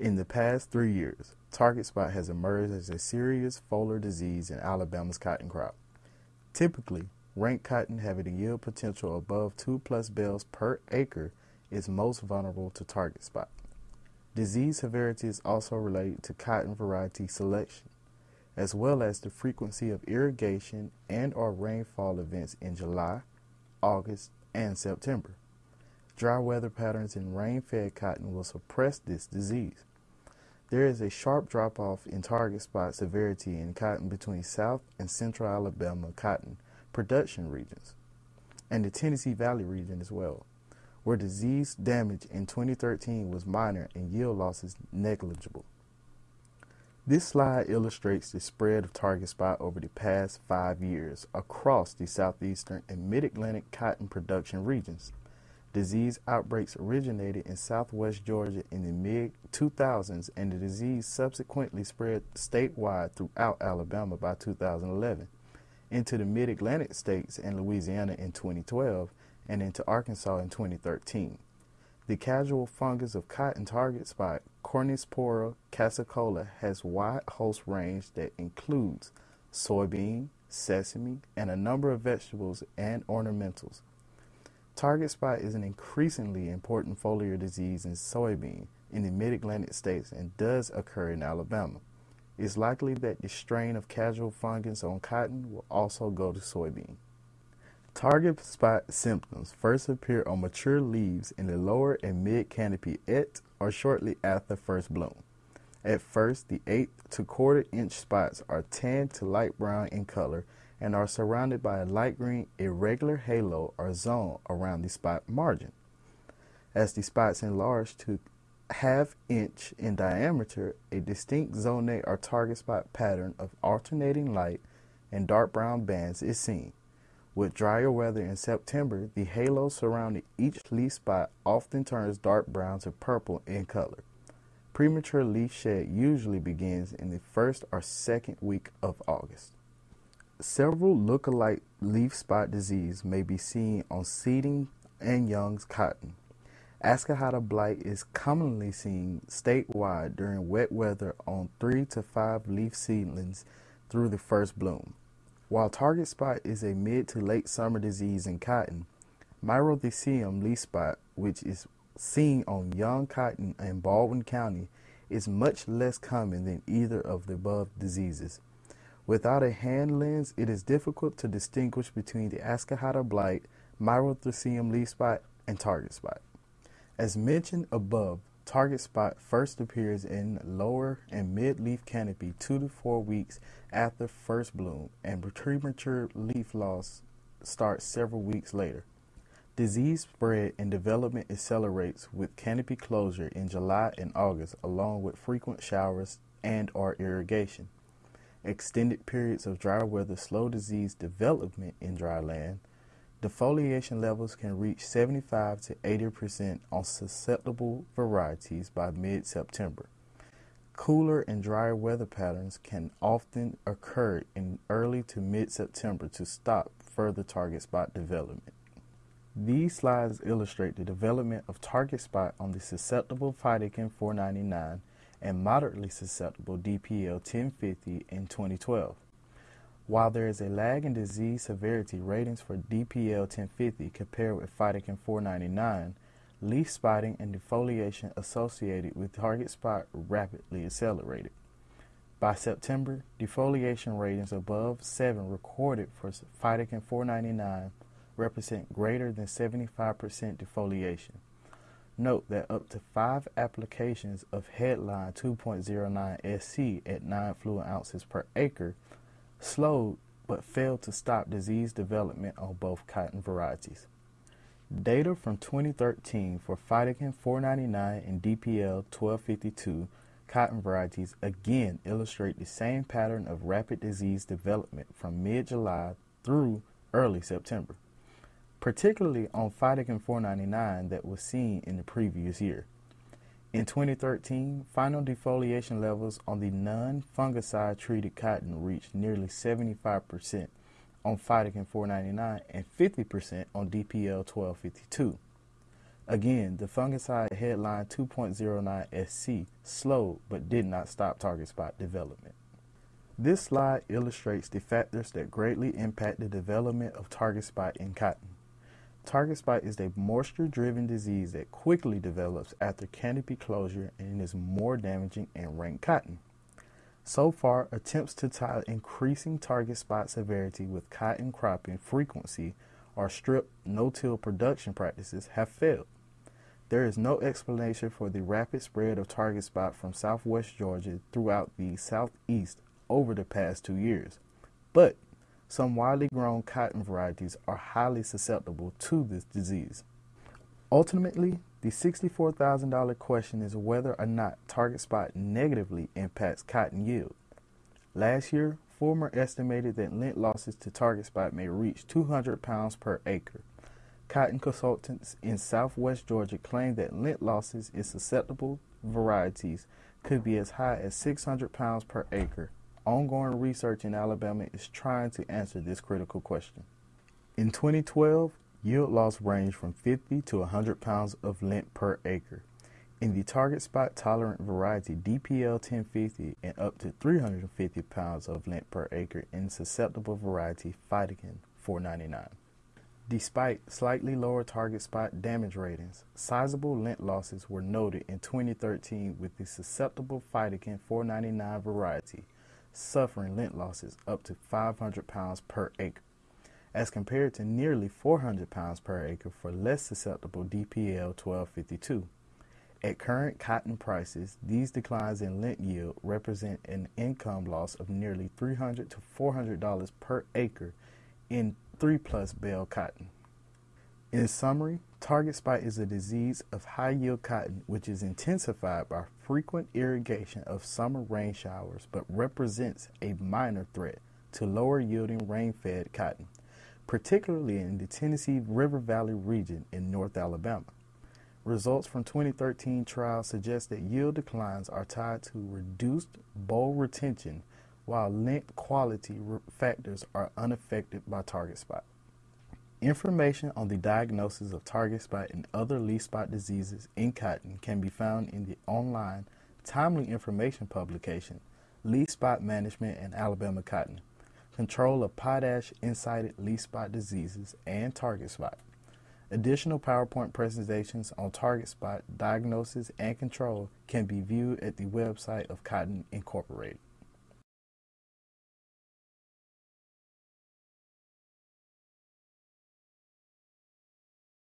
In the past three years, target spot has emerged as a serious foliar disease in Alabama's cotton crop. Typically, rank cotton having a yield potential above 2 plus bales per acre is most vulnerable to target spot. Disease severity is also related to cotton variety selection, as well as the frequency of irrigation and or rainfall events in July, August, and September. Dry weather patterns in rain-fed cotton will suppress this disease. There is a sharp drop off in target spot severity in cotton between South and Central Alabama cotton production regions and the Tennessee Valley region as well, where disease damage in 2013 was minor and yield losses negligible. This slide illustrates the spread of target spot over the past five years across the southeastern and mid-Atlantic cotton production regions. Disease outbreaks originated in southwest Georgia in the mid 2000s, and the disease subsequently spread statewide throughout Alabama by 2011, into the mid Atlantic states and Louisiana in 2012, and into Arkansas in 2013. The casual fungus of cotton target spot, Corynespora cassiicola, has wide host range that includes soybean, sesame, and a number of vegetables and ornamentals. Target spot is an increasingly important foliar disease in soybean in the mid-Atlantic states and does occur in Alabama. It's likely that the strain of casual fungus on cotton will also go to soybean. Target spot symptoms first appear on mature leaves in the lower and mid canopy at or shortly after first bloom. At first, the eighth to quarter inch spots are tan to light brown in color and are surrounded by a light green irregular halo or zone around the spot margin. As the spots enlarge to half inch in diameter, a distinct zonate or target spot pattern of alternating light and dark brown bands is seen. With drier weather in September, the halo surrounding each leaf spot often turns dark brown to purple in color. Premature leaf shed usually begins in the first or second week of August. Several look-alike leaf spot disease may be seen on seeding and young's cotton. Ascochyta blight is commonly seen statewide during wet weather on 3 to 5 leaf seedlings through the first bloom. While target spot is a mid to late summer disease in cotton, Myrothecium leaf spot, which is seen on young cotton in Baldwin County, is much less common than either of the above diseases. Without a hand lens, it is difficult to distinguish between the Ascochyta blight, Myrothecium leaf spot, and target spot. As mentioned above, target spot first appears in lower and mid leaf canopy two to four weeks after first bloom, and premature leaf loss starts several weeks later. Disease spread and development accelerates with canopy closure in July and August, along with frequent showers and or irrigation. Extended periods of dry weather slow disease development in dry land. Defoliation levels can reach 75 to 80% on susceptible varieties by mid-September. Cooler and drier weather patterns can often occur in early to mid-September to stop further target spot development. These slides illustrate the development of target spot on the susceptible Phytogen 499 and moderately susceptible DPL 1050 in 2012. While there is a lag in disease severity ratings for DPL 1050 compared with Phytogen 499, leaf spotting and defoliation associated with target spot rapidly accelerated. By September, defoliation ratings above 7 recorded for Phytogen 499 represent greater than 75% defoliation. Note that up to five applications of headline 2.09 SC at 9 fluid ounces per acre slowed but failed to stop disease development on both cotton varieties. Data from 2013 for Phytogen 499 and DPL 1252 cotton varieties again illustrate the same pattern of rapid disease development from mid-July through early September particularly on Phytogen 499 that was seen in the previous year. In 2013, final defoliation levels on the non-fungicide treated cotton reached nearly 75% on Phytogen 499 and 50% on DPL 1252. Again, the fungicide headline 2.09 SC slowed but did not stop target spot development. This slide illustrates the factors that greatly impact the development of target spot in cotton. Target spot is a moisture-driven disease that quickly develops after canopy closure and is more damaging in rank cotton. So far, attempts to tie increasing target spot severity with cotton cropping frequency or strip no-till production practices have failed. There is no explanation for the rapid spread of target spot from southwest Georgia throughout the southeast over the past two years. But some widely grown cotton varieties are highly susceptible to this disease. Ultimately, the $64,000 question is whether or not target spot negatively impacts cotton yield. Last year, Former estimated that lint losses to target spot may reach 200 pounds per acre. Cotton consultants in southwest Georgia claim that lint losses in susceptible varieties could be as high as 600 pounds per acre. Ongoing research in Alabama is trying to answer this critical question. In 2012, yield loss ranged from 50 to 100 pounds of lint per acre. In the target spot tolerant variety DPL 1050 and up to 350 pounds of lint per acre in susceptible variety Phytogen 499. Despite slightly lower target spot damage ratings, sizable lint losses were noted in 2013 with the susceptible Phytogen 499 variety, suffering lint losses up to 500 pounds per acre, as compared to nearly 400 pounds per acre for less susceptible DPL 1252. At current cotton prices, these declines in lint yield represent an income loss of nearly 300 to $400 per acre in 3 plus bale cotton. In summary, target spot is a disease of high yield cotton which is intensified by frequent irrigation of summer rain showers but represents a minor threat to lower yielding rain fed cotton, particularly in the Tennessee River Valley region in North Alabama. Results from 2013 trials suggest that yield declines are tied to reduced boll retention while lint quality factors are unaffected by target spot. Information on the diagnosis of target spot and other leaf spot diseases in cotton can be found in the online timely information publication Leaf Spot Management in Alabama Cotton Control of Potash Incited Leaf Spot Diseases and Target Spot. Additional PowerPoint presentations on target spot diagnosis and control can be viewed at the website of Cotton Incorporated.